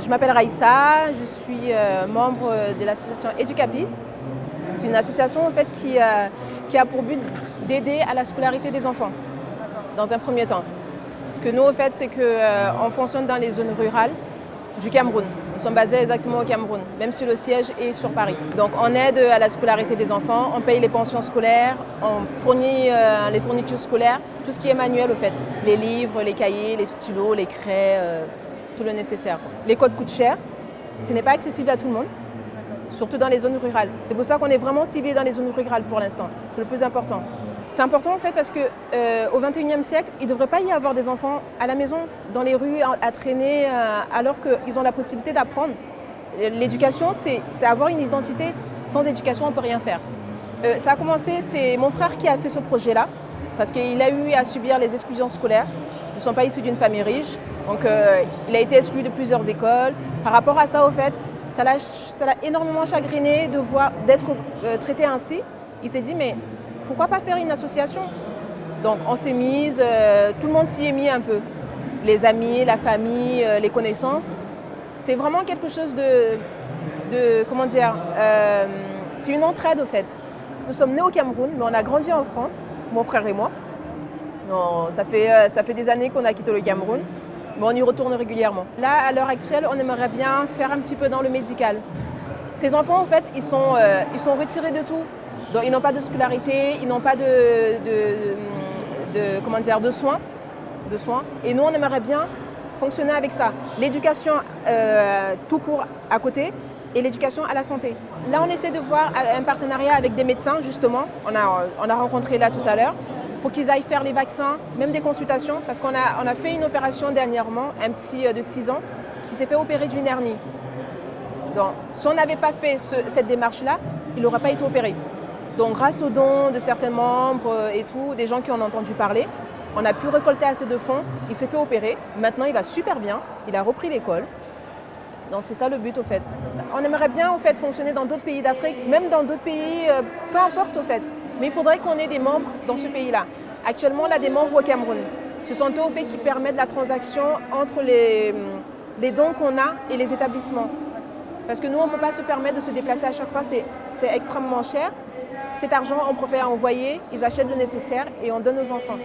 je m'appelle Raïssa, je suis euh, membre de l'association Educapis. C'est une association en fait, qui, euh, qui a pour but d'aider à la scolarité des enfants, dans un premier temps. Ce que nous, en fait, c'est qu'on euh, fonctionne dans les zones rurales du Cameroun. Nous sommes basés exactement au Cameroun, même si le siège est sur Paris. Donc on aide à la scolarité des enfants, on paye les pensions scolaires, on fournit les fournitures scolaires, tout ce qui est manuel au fait. Les livres, les cahiers, les stylos, les craies, tout le nécessaire. Les codes coûtent cher, ce n'est pas accessible à tout le monde, surtout dans les zones rurales. C'est pour ça qu'on est vraiment ciblé dans les zones rurales pour l'instant, c'est le plus important. C'est important en fait parce qu'au euh, au 21e siècle, il ne devrait pas y avoir des enfants à la maison, dans les rues, à, traîner, euh, alors qu'ils ont la possibilité d'apprendre. L'éducation, c'est avoir une identité. Sans éducation, on ne peut rien faire. Euh, ça a commencé, c'est mon frère qui a fait ce projet-là, parce qu'il a eu à subir les exclusions scolaires. Ils ne sont pas issus d'une famille riche. Donc euh, il a été exclu de plusieurs écoles. Par rapport à ça, au fait, ça l'a énormément chagriné d'être euh, traité ainsi. Il s'est dit, mais pourquoi pas faire une association? Donc on s'est mise, euh, tout le monde s'y est mis un peu. Les amis, la famille, les connaissances. C'est vraiment quelque chose de, de comment dire, c'est une entraide au fait. Nous sommes nés au Cameroun, mais on a grandi en France, mon frère et moi. ça, fait, ça fait des années qu'on a quitté le Cameroun mais on y retourne régulièrement. Là, à l'heure actuelle, on aimerait bien faire un petit peu dans le médical. Ces enfants, en fait, ils sont, euh, ils sont retirés de tout. Ils n'ont pas de scolarité, ils n'ont pas de, de, comment dire, de soins, de soins. Et nous, on aimerait bien fonctionner avec ça. L'éducation euh, tout court à côté et l'éducation à la santé. Là, on essaie de voir un partenariat avec des médecins, justement. On a, on a rencontré là tout à l'heure pour qu'ils aillent faire les vaccins, même des consultations, parce qu'on a, on a fait une opération dernièrement, un petit euh, de 6 ans, qui s'est fait opérer d'une hernie. Donc, si on n'avait pas fait cette démarche-là, il n'aurait pas été opéré. Donc, grâce aux dons de certains membres euh, et tout, des gens qui ont entendu parler, on a pu récolter assez de fonds, il s'est fait opérer, maintenant il va super bien, il a repris l'école. Donc c'est ça le but au fait. On aimerait bien au fait fonctionner dans d'autres pays d'Afrique, même dans d'autres pays, euh, peu importe au fait. Mais il faudrait qu'on ait des membres dans ce pays-là. Actuellement, on a des membres au Cameroun. Ce sont eux au fait qui permettent la transaction entre les, les dons qu'on a et les établissements. Parce que nous, on ne peut pas se permettre de se déplacer à chaque fois, c'est extrêmement cher. Cet argent, on préfère envoyer, ils achètent le nécessaire et on donne aux enfants.